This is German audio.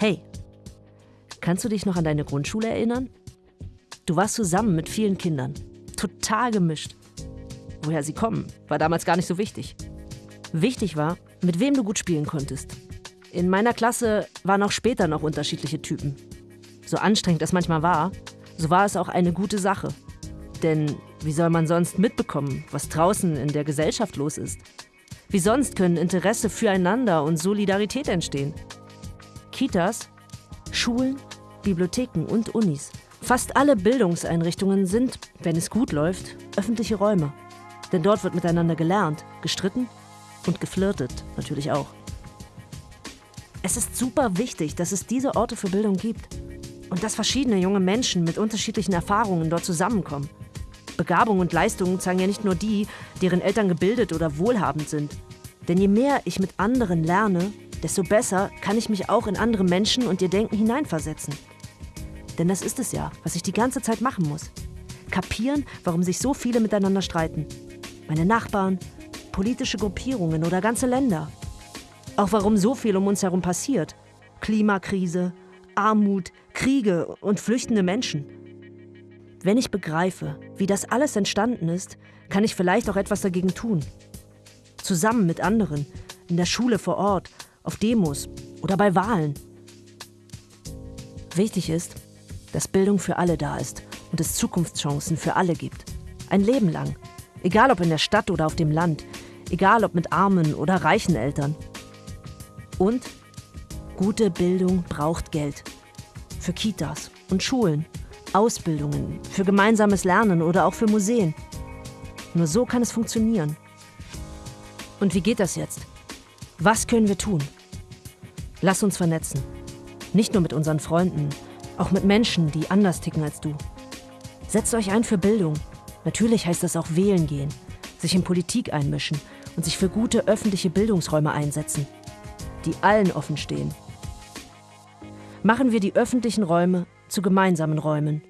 Hey, kannst du dich noch an deine Grundschule erinnern? Du warst zusammen mit vielen Kindern, total gemischt. Woher sie kommen, war damals gar nicht so wichtig. Wichtig war, mit wem du gut spielen konntest. In meiner Klasse waren auch später noch unterschiedliche Typen. So anstrengend es manchmal war, so war es auch eine gute Sache. Denn wie soll man sonst mitbekommen, was draußen in der Gesellschaft los ist? Wie sonst können Interesse füreinander und Solidarität entstehen? Kitas, Schulen, Bibliotheken und Unis. Fast alle Bildungseinrichtungen sind, wenn es gut läuft, öffentliche Räume. Denn dort wird miteinander gelernt, gestritten und geflirtet natürlich auch. Es ist super wichtig, dass es diese Orte für Bildung gibt und dass verschiedene junge Menschen mit unterschiedlichen Erfahrungen dort zusammenkommen. Begabung und Leistungen zeigen ja nicht nur die, deren Eltern gebildet oder wohlhabend sind. Denn je mehr ich mit anderen lerne, desto besser kann ich mich auch in andere Menschen und ihr Denken hineinversetzen. Denn das ist es ja, was ich die ganze Zeit machen muss. Kapieren, warum sich so viele miteinander streiten. Meine Nachbarn, politische Gruppierungen oder ganze Länder. Auch warum so viel um uns herum passiert. Klimakrise, Armut, Kriege und flüchtende Menschen. Wenn ich begreife, wie das alles entstanden ist, kann ich vielleicht auch etwas dagegen tun. Zusammen mit anderen, in der Schule vor Ort, auf Demos oder bei Wahlen. Wichtig ist, dass Bildung für alle da ist und es Zukunftschancen für alle gibt. Ein Leben lang. Egal ob in der Stadt oder auf dem Land. Egal ob mit armen oder reichen Eltern. Und gute Bildung braucht Geld. Für Kitas und Schulen Ausbildungen, für gemeinsames Lernen oder auch für Museen. Nur so kann es funktionieren. Und wie geht das jetzt? Was können wir tun? Lass uns vernetzen. Nicht nur mit unseren Freunden, auch mit Menschen, die anders ticken als du. Setzt euch ein für Bildung. Natürlich heißt das auch wählen gehen, sich in Politik einmischen und sich für gute öffentliche Bildungsräume einsetzen, die allen offen stehen. Machen wir die öffentlichen Räume zu gemeinsamen Räumen